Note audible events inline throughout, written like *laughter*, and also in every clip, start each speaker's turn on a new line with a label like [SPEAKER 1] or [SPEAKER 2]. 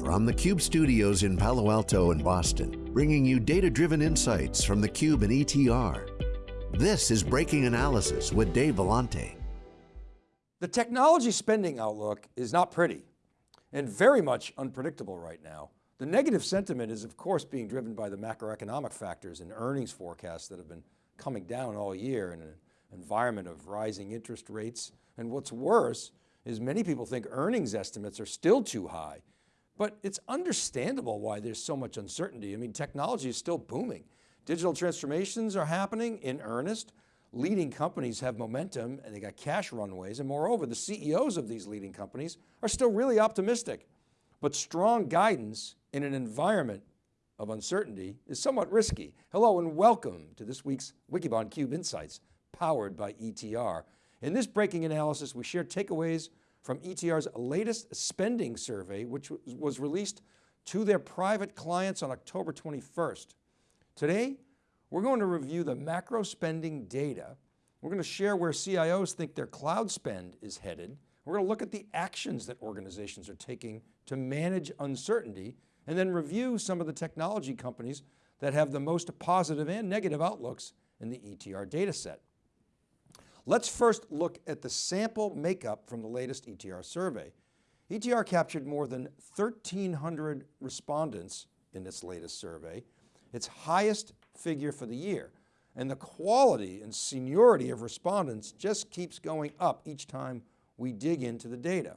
[SPEAKER 1] From the Cube studios in Palo Alto and Boston, bringing you data-driven insights from the Cube and ETR. This is Breaking Analysis with Dave Vellante.
[SPEAKER 2] The technology spending outlook is not pretty and very much unpredictable right now. The negative sentiment is of course being driven by the macroeconomic factors and earnings forecasts that have been coming down all year in an environment of rising interest rates. And what's worse is many people think earnings estimates are still too high, but it's understandable why there's so much uncertainty. I mean, technology is still booming. Digital transformations are happening in earnest. Leading companies have momentum and they got cash runways. And moreover, the CEOs of these leading companies are still really optimistic, but strong guidance in an environment of uncertainty is somewhat risky. Hello and welcome to this week's Wikibon Cube Insights powered by ETR. In this breaking analysis, we share takeaways from ETR's latest spending survey, which was released to their private clients on October 21st. Today, we're going to review the macro spending data. We're going to share where CIOs think their cloud spend is headed. We're going to look at the actions that organizations are taking to manage uncertainty and then review some of the technology companies that have the most positive and negative outlooks in the ETR data set. Let's first look at the sample makeup from the latest ETR survey. ETR captured more than 1,300 respondents in its latest survey, its highest figure for the year. And the quality and seniority of respondents just keeps going up each time we dig into the data.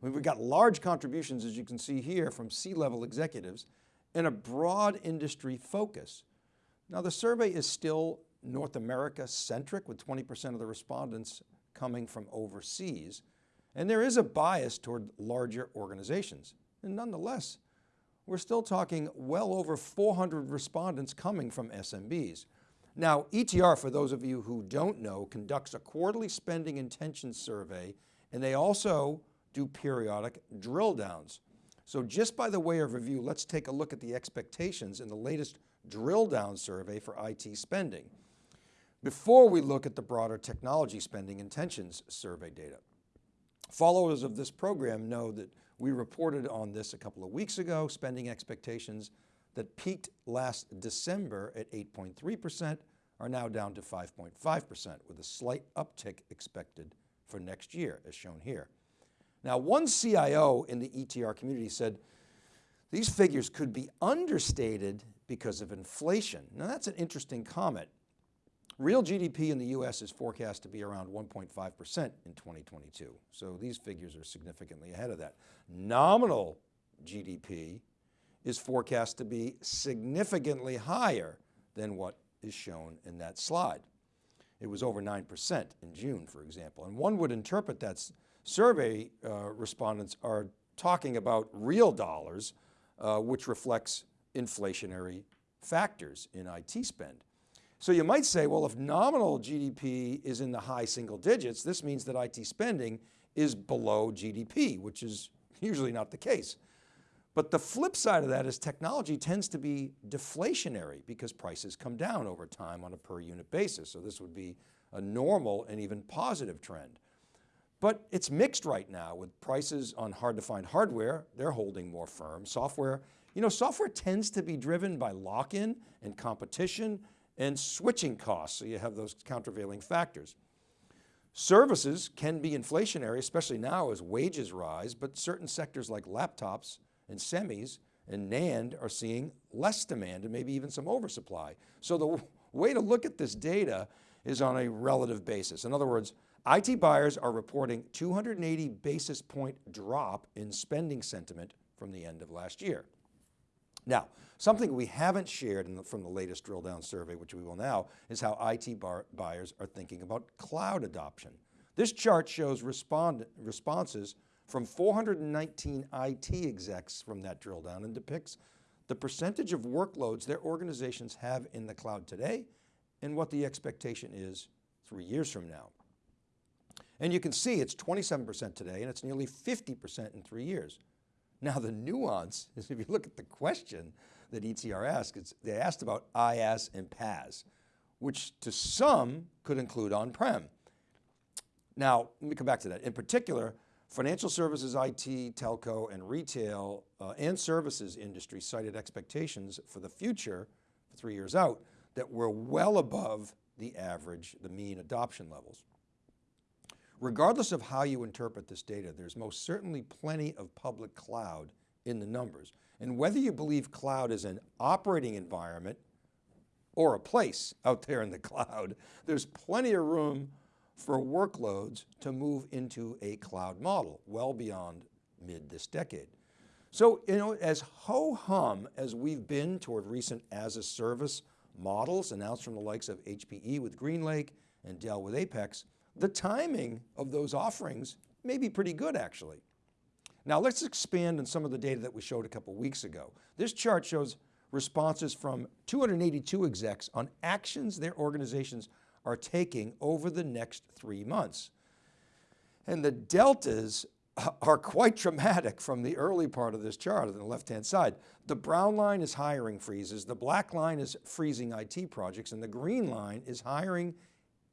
[SPEAKER 2] We've got large contributions, as you can see here, from C-level executives and a broad industry focus. Now the survey is still North America centric with 20% of the respondents coming from overseas. And there is a bias toward larger organizations. And nonetheless, we're still talking well over 400 respondents coming from SMBs. Now ETR, for those of you who don't know, conducts a quarterly spending intention survey and they also do periodic drill downs. So just by the way of review, let's take a look at the expectations in the latest drill down survey for IT spending before we look at the broader technology spending intentions survey data. Followers of this program know that we reported on this a couple of weeks ago, spending expectations that peaked last December at 8.3% are now down to 5.5% with a slight uptick expected for next year as shown here. Now one CIO in the ETR community said, these figures could be understated because of inflation. Now that's an interesting comment. Real GDP in the US is forecast to be around 1.5% in 2022. So these figures are significantly ahead of that. Nominal GDP is forecast to be significantly higher than what is shown in that slide. It was over 9% in June, for example. And one would interpret that survey uh, respondents are talking about real dollars, uh, which reflects inflationary factors in IT spend. So you might say, well, if nominal GDP is in the high single digits, this means that IT spending is below GDP, which is usually not the case. But the flip side of that is technology tends to be deflationary because prices come down over time on a per unit basis. So this would be a normal and even positive trend. But it's mixed right now with prices on hard to find hardware, they're holding more firm. Software, you know, software tends to be driven by lock-in and competition and switching costs. So you have those countervailing factors. Services can be inflationary, especially now as wages rise, but certain sectors like laptops and semis and NAND are seeing less demand and maybe even some oversupply. So the *laughs* way to look at this data is on a relative basis. In other words, IT buyers are reporting 280 basis point drop in spending sentiment from the end of last year. Now, something we haven't shared the, from the latest drill down survey, which we will now, is how IT bar, buyers are thinking about cloud adoption. This chart shows respond, responses from 419 IT execs from that drill down and depicts the percentage of workloads their organizations have in the cloud today and what the expectation is three years from now. And you can see it's 27% today and it's nearly 50% in three years. Now the nuance *laughs* is if you look at the question that ETR asked, they asked about IaaS and PaaS, which to some could include on-prem. Now, let me come back to that. In particular, Financial services, IT, telco, and retail uh, and services industry cited expectations for the future, three years out, that were well above the average, the mean adoption levels. Regardless of how you interpret this data, there's most certainly plenty of public cloud in the numbers. And whether you believe cloud is an operating environment or a place out there in the cloud, *laughs* there's plenty of room for workloads to move into a cloud model well beyond mid this decade. So, you know, as ho-hum as we've been toward recent as a service models announced from the likes of HPE with GreenLake and Dell with Apex, the timing of those offerings may be pretty good actually. Now let's expand on some of the data that we showed a couple weeks ago. This chart shows responses from 282 execs on actions their organizations are taking over the next three months. And the deltas *laughs* are quite dramatic from the early part of this chart on the left-hand side. The brown line is hiring freezes, the black line is freezing IT projects, and the green line is hiring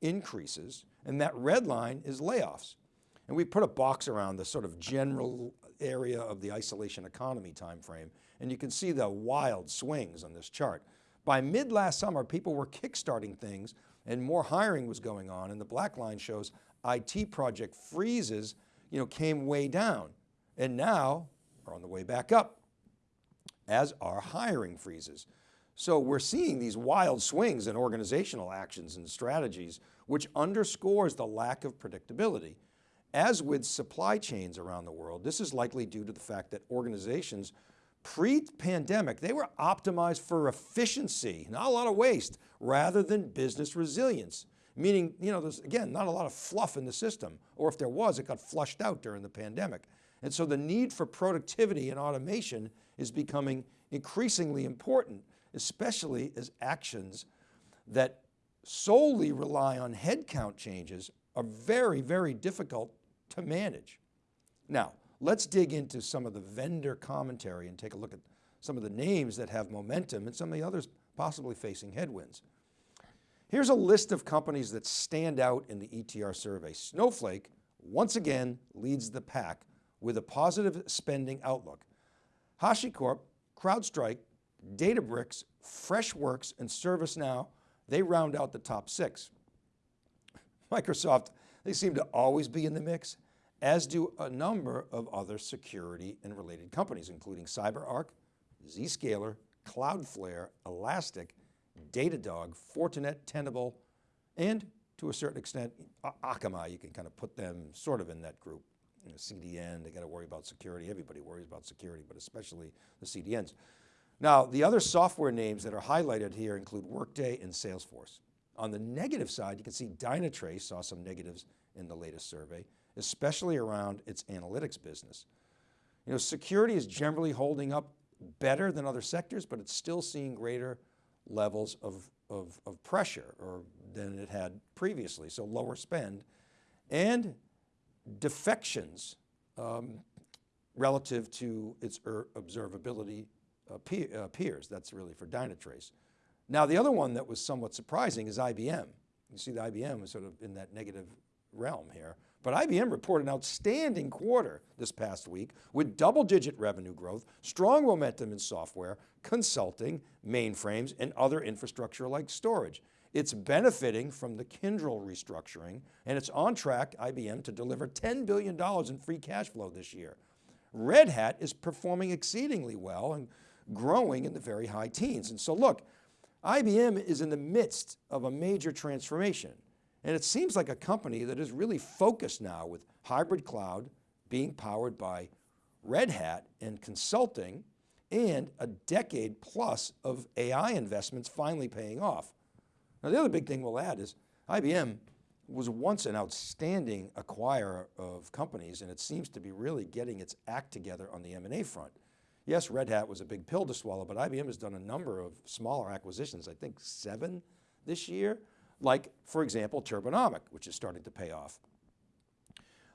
[SPEAKER 2] increases, and that red line is layoffs. And we put a box around the sort of general area of the isolation economy timeframe, and you can see the wild swings on this chart. By mid last summer, people were kickstarting things and more hiring was going on and the black line shows IT project freezes you know, came way down and now are on the way back up as are hiring freezes. So we're seeing these wild swings in organizational actions and strategies, which underscores the lack of predictability. As with supply chains around the world, this is likely due to the fact that organizations pre-pandemic, they were optimized for efficiency, not a lot of waste, rather than business resilience. Meaning, you know, there's again, not a lot of fluff in the system, or if there was, it got flushed out during the pandemic. And so the need for productivity and automation is becoming increasingly important, especially as actions that solely rely on headcount changes are very, very difficult to manage. Now, Let's dig into some of the vendor commentary and take a look at some of the names that have momentum and some of the others possibly facing headwinds. Here's a list of companies that stand out in the ETR survey. Snowflake, once again, leads the pack with a positive spending outlook. HashiCorp, CrowdStrike, Databricks, Freshworks, and ServiceNow, they round out the top six. Microsoft, they seem to always be in the mix as do a number of other security and related companies, including CyberArk, Zscaler, Cloudflare, Elastic, Datadog, Fortinet, Tenable, and to a certain extent, Akamai, you can kind of put them sort of in that group. You know, CDN, they got to worry about security. Everybody worries about security, but especially the CDNs. Now, the other software names that are highlighted here include Workday and Salesforce. On the negative side, you can see Dynatrace saw some negatives in the latest survey especially around its analytics business. You know, security is generally holding up better than other sectors, but it's still seeing greater levels of, of, of pressure or than it had previously. So lower spend and defections um, relative to its er, observability Uh, uh, peers. That's really for Dynatrace. Now the other one that was somewhat surprising is IBM. You see the IBM is sort of in that negative realm here. But IBM reported an outstanding quarter this past week with double digit revenue growth, strong momentum in software, consulting, mainframes, and other infrastructure like storage. It's benefiting from the Kyndryl restructuring and it's on track, IBM, to deliver $10 billion in free cash flow this year. Red Hat is performing exceedingly well and growing in the very high teens. And so look, IBM is in the midst of a major transformation. And it seems like a company that is really focused now with hybrid cloud being powered by Red Hat and consulting and a decade plus of AI investments finally paying off. Now the other big thing we'll add is IBM was once an outstanding acquirer of companies and it seems to be really getting its act together on the M&A front. Yes, Red Hat was a big pill to swallow, but IBM has done a number of smaller acquisitions, I think seven this year, like for example, Turbonomic, which is starting to pay off.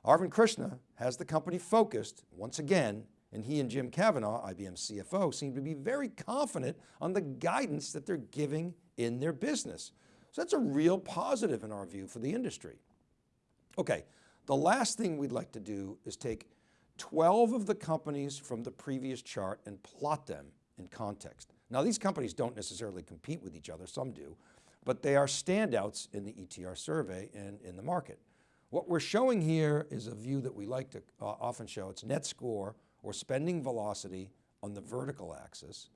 [SPEAKER 2] Arvind Krishna has the company focused once again, and he and Jim Kavanaugh, IBM's CFO, seem to be very confident on the guidance that they're giving in their business. So that's a real positive in our view for the industry. Okay, The last thing we'd like to do is take 12 of the companies from the previous chart and plot them in context. Now these companies don't necessarily compete with each other, some do, but they are standouts in the ETR survey and in the market. What we're showing here is a view that we like to uh, often show. It's net score or spending velocity on the vertical axis.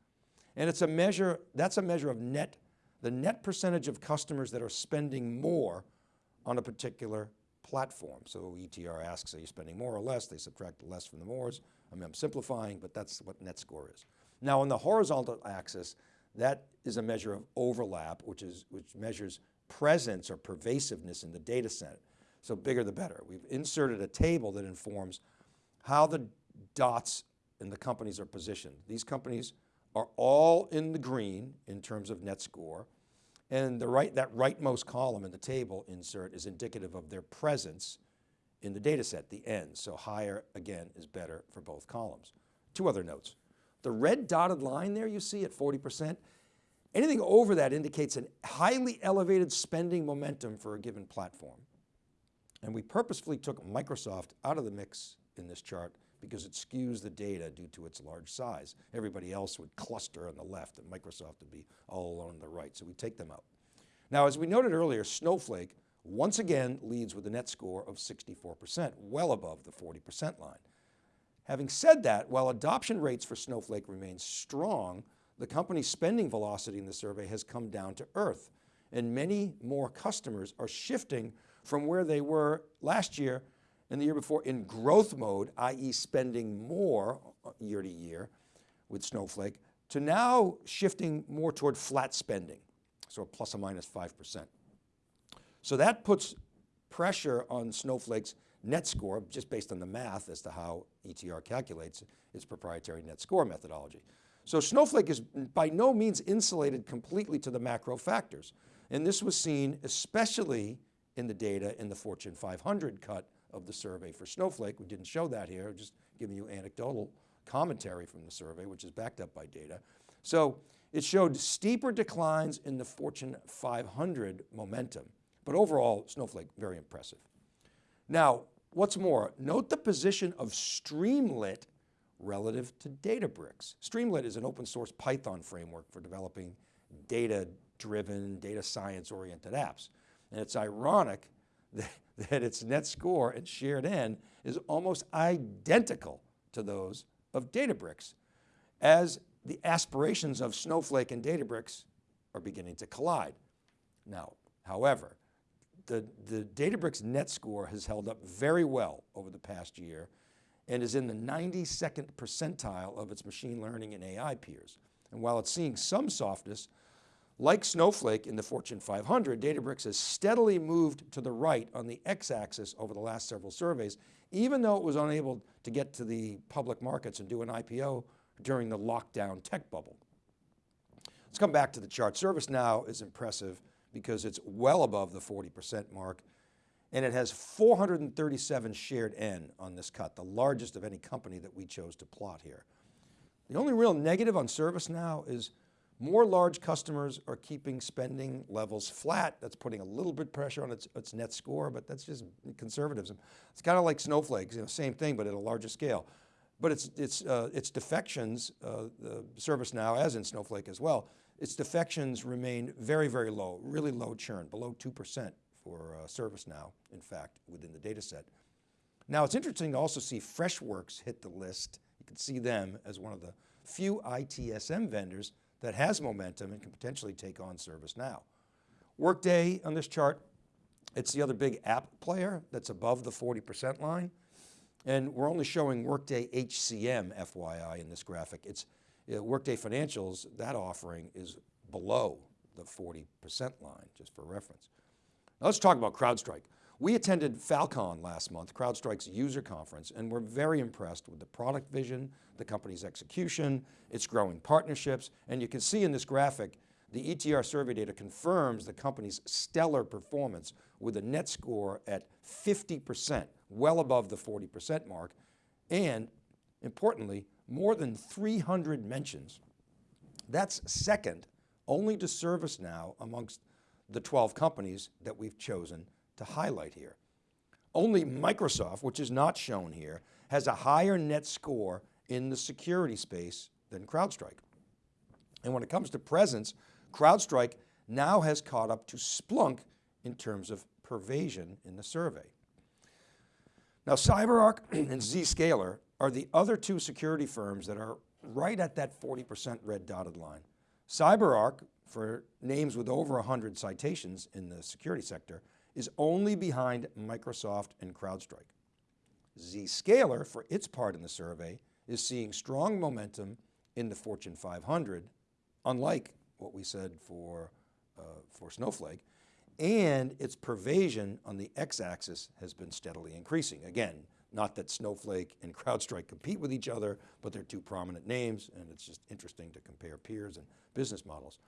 [SPEAKER 2] And it's a measure, that's a measure of net, the net percentage of customers that are spending more on a particular platform. So ETR asks, are you spending more or less? They subtract less from the mores. I mean, I'm simplifying, but that's what net score is. Now on the horizontal axis, that is a measure of overlap, which, is, which measures presence or pervasiveness in the data set. So bigger the better. We've inserted a table that informs how the dots in the companies are positioned. These companies are all in the green in terms of net score. And the right, that rightmost column in the table insert is indicative of their presence in the data set, the N. So higher, again, is better for both columns. Two other notes. The red dotted line there you see at 40%, anything over that indicates a highly elevated spending momentum for a given platform. And we purposefully took Microsoft out of the mix in this chart because it skews the data due to its large size. Everybody else would cluster on the left and Microsoft would be all alone on the right, so we take them out. Now, as we noted earlier, Snowflake once again leads with a net score of 64%, well above the 40% line. Having said that, while adoption rates for Snowflake remain strong, the company's spending velocity in the survey has come down to earth and many more customers are shifting from where they were last year and the year before in growth mode, i.e. spending more uh, year to year with Snowflake, to now shifting more toward flat spending, so plus or minus 5%. So that puts pressure on Snowflake's net score, just based on the math as to how ETR calculates its proprietary net score methodology. So Snowflake is by no means insulated completely to the macro factors. And this was seen especially in the data in the Fortune 500 cut of the survey for Snowflake. We didn't show that here, just giving you anecdotal commentary from the survey, which is backed up by data. So it showed steeper declines in the Fortune 500 momentum, but overall Snowflake, very impressive. Now, what's more, note the position of Streamlit relative to Databricks. Streamlit is an open source Python framework for developing data driven, data science oriented apps. And it's ironic that, *laughs* that its net score and shared N is almost identical to those of Databricks as the aspirations of Snowflake and Databricks are beginning to collide. Now, however, the, the Databricks net score has held up very well over the past year and is in the 92nd percentile of its machine learning and AI peers. And while it's seeing some softness, like Snowflake in the Fortune 500, Databricks has steadily moved to the right on the x-axis over the last several surveys, even though it was unable to get to the public markets and do an IPO during the lockdown tech bubble. Let's come back to the chart. ServiceNow is impressive because it's well above the 40% mark and it has 437 shared N on this cut, the largest of any company that we chose to plot here. The only real negative on ServiceNow is more large customers are keeping spending levels flat. That's putting a little bit pressure on its, its net score, but that's just conservatism. It's kind of like Snowflake's, you know, same thing, but at a larger scale. But it's, it's, uh, its defections, uh, the ServiceNow as in Snowflake as well, its defections remain very, very low, really low churn, below 2% for uh, ServiceNow, in fact, within the data set. Now it's interesting to also see Freshworks hit the list. You can see them as one of the few ITSM vendors that has momentum and can potentially take on ServiceNow. Workday on this chart, it's the other big app player that's above the 40% line. And we're only showing Workday HCM FYI in this graphic. It's uh, Workday Financials, that offering is below the 40% line, just for reference. Now let's talk about CrowdStrike. We attended Falcon last month, CrowdStrike's user conference, and we're very impressed with the product vision, the company's execution, its growing partnerships, and you can see in this graphic, the ETR survey data confirms the company's stellar performance with a net score at 50%, well above the 40% mark, and importantly, more than 300 mentions. That's second only to ServiceNow amongst the 12 companies that we've chosen to highlight here. Only Microsoft, which is not shown here, has a higher net score in the security space than CrowdStrike. And when it comes to presence, CrowdStrike now has caught up to Splunk in terms of pervasion in the survey. Now CyberArk *clears throat* and Zscaler are the other two security firms that are right at that 40% red dotted line. CyberArk, for names with over 100 citations in the security sector, is only behind Microsoft and CrowdStrike. Zscaler, for its part in the survey, is seeing strong momentum in the Fortune 500, unlike what we said for, uh, for Snowflake, and its pervasion on the x-axis has been steadily increasing. Again, not that Snowflake and CrowdStrike compete with each other, but they're two prominent names and it's just interesting to compare peers and business models.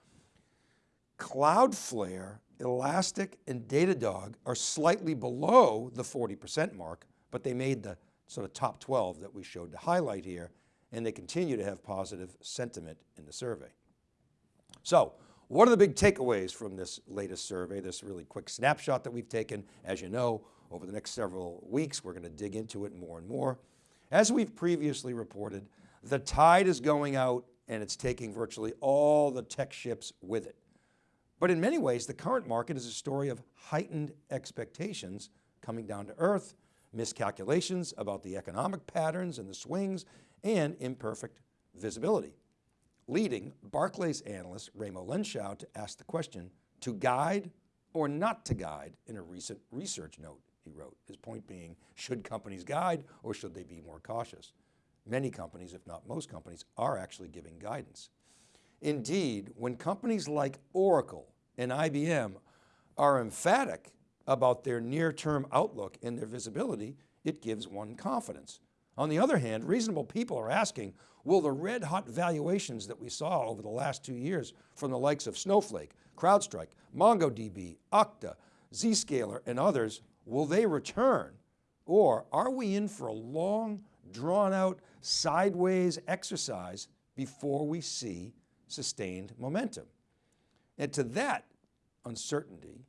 [SPEAKER 2] Cloudflare, Elastic, and Datadog are slightly below the 40% mark, but they made the sort of top 12 that we showed to highlight here, and they continue to have positive sentiment in the survey. So what are the big takeaways from this latest survey, this really quick snapshot that we've taken? As you know, over the next several weeks, we're going to dig into it more and more. As we've previously reported, the tide is going out and it's taking virtually all the tech ships with it. But in many ways, the current market is a story of heightened expectations coming down to earth, miscalculations about the economic patterns and the swings, and imperfect visibility leading Barclays analyst Raimo Lenschow to ask the question, to guide or not to guide in a recent research note he wrote. His point being, should companies guide or should they be more cautious? Many companies, if not most companies, are actually giving guidance. Indeed, when companies like Oracle and IBM are emphatic about their near-term outlook and their visibility, it gives one confidence. On the other hand, reasonable people are asking, will the red hot valuations that we saw over the last two years from the likes of Snowflake, CrowdStrike, MongoDB, Okta, Zscaler, and others, will they return? Or are we in for a long, drawn out, sideways exercise before we see sustained momentum? And to that uncertainty,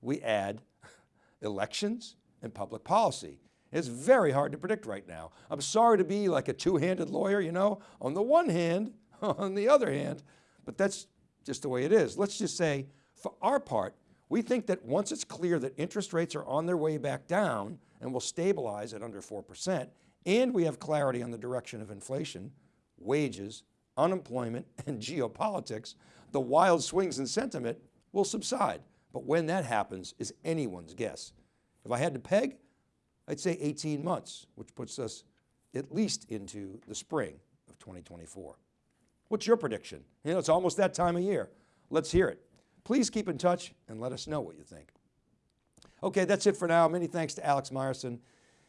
[SPEAKER 2] we add *laughs* elections and public policy. It's very hard to predict right now. I'm sorry to be like a two-handed lawyer, you know, on the one hand, *laughs* on the other hand, but that's just the way it is. Let's just say for our part, we think that once it's clear that interest rates are on their way back down and will stabilize at under 4%, and we have clarity on the direction of inflation, wages, unemployment, and geopolitics, the wild swings in sentiment will subside. But when that happens is anyone's guess. If I had to peg, I'd say 18 months, which puts us at least into the spring of 2024. What's your prediction? You know, it's almost that time of year. Let's hear it. Please keep in touch and let us know what you think. Okay, that's it for now. Many thanks to Alex Myerson.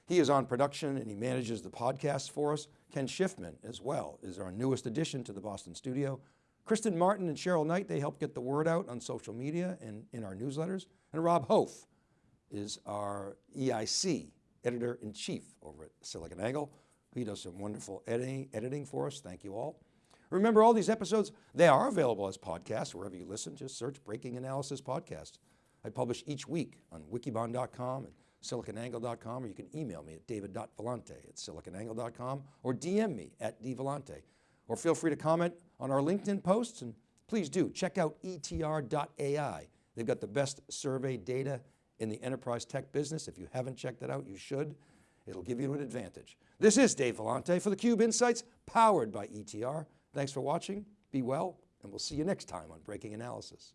[SPEAKER 2] He is on production and he manages the podcast for us. Ken Schiffman as well is our newest addition to the Boston studio. Kristen Martin and Cheryl Knight, they help get the word out on social media and in our newsletters. And Rob Hof is our EIC editor-in-chief over at SiliconANGLE. He does some wonderful editing, editing for us. Thank you all. Remember all these episodes, they are available as podcasts wherever you listen. Just search Breaking Analysis Podcast. I publish each week on wikibon.com and siliconangle.com, or you can email me at david.vellante at siliconangle.com or DM me at dvellante. Or feel free to comment on our LinkedIn posts and please do check out etr.ai. They've got the best survey data in the enterprise tech business. If you haven't checked it out, you should. It'll give you an advantage. This is Dave Vellante for theCUBE Insights, powered by ETR. Thanks for watching, be well, and we'll see you next time on Breaking Analysis.